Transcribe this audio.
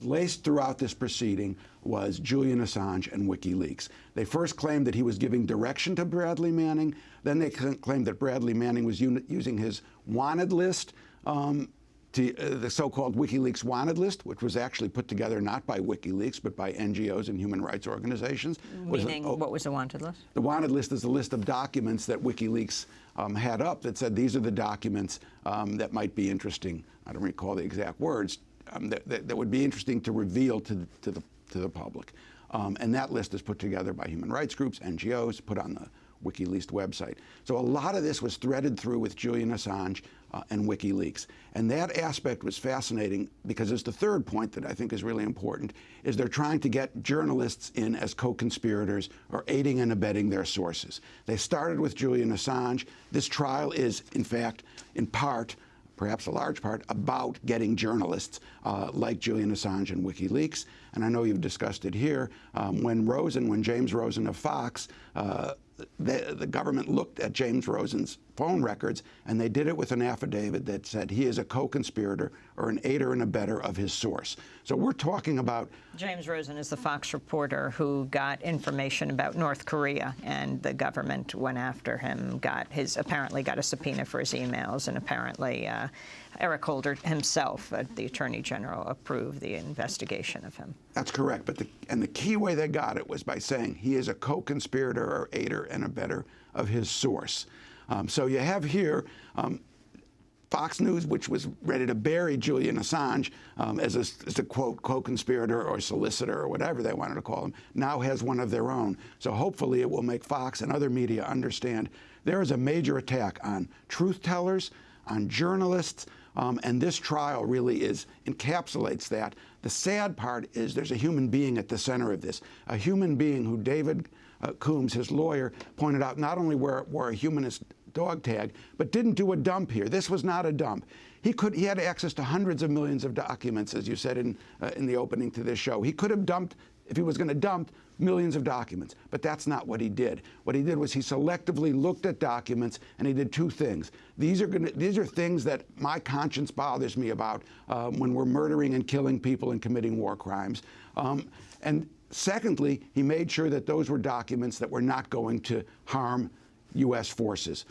Laced throughout this proceeding was Julian Assange and WikiLeaks. They first claimed that he was giving direction to Bradley Manning. Then they claimed that Bradley Manning was using his wanted list, um, to, uh, the so-called WikiLeaks wanted list, which was actually put together not by WikiLeaks, but by NGOs and human rights organizations. Meaning, was, oh, what was the wanted list? The wanted list is a list of documents that WikiLeaks um, had up that said these are the documents um, that might be interesting. I don't recall the exact words um, that, that, that, would be interesting to reveal to, to, the, to the public. Um, and that list is put together by human rights groups, NGOs, put on the WikiLeaks website. So a lot of this was threaded through with Julian Assange uh, and WikiLeaks. And that aspect was fascinating because it's the third point that I think is really important, is they're trying to get journalists in as co-conspirators or aiding and abetting their sources. They started with Julian Assange. This trial is, in fact, in part, perhaps a large part, about getting journalists uh, like Julian Assange and WikiLeaks. And I know you've discussed it here. Um, when Rosen, when James Rosen of Fox, uh, the, the, government looked at James Rosen's phone records, and they did it with an affidavit that said he is a co-conspirator or an aider and abettor of his source. So we're talking about... James Rosen is the Fox reporter who got information about North Korea, and the government went after him, got his apparently got a subpoena for his emails, and apparently uh, Eric Holder himself, uh, the Attorney General, approved the investigation of him. That's correct. But the, and the key way they got it was by saying he is a co-conspirator or aider and abetter of his source. Um, so you have here um, Fox News, which was ready to bury Julian Assange um, as, a, as, a, quote co-conspirator or solicitor or whatever they wanted to call him, now has one of their own. So hopefully it will make Fox and other media understand there is a major attack on truth tellers, on journalists, um, and this trial really is encapsulates that. The sad part is there's a human being at the center of this, a human being who David uh, Coombs, his lawyer, pointed out not only where, where a humanist dog tag, but didn't do a dump here. This was not a dump. He could he had access to hundreds of millions of documents, as you said in uh, in the opening to this show. He could have dumped if he was going to dump millions of documents, but that's not what he did. What he did was he selectively looked at documents and he did two things. These are gonna, these are things that my conscience bothers me about um, when we're murdering and killing people and committing war crimes. Um, and secondly, he made sure that those were documents that were not going to harm U.S. forces.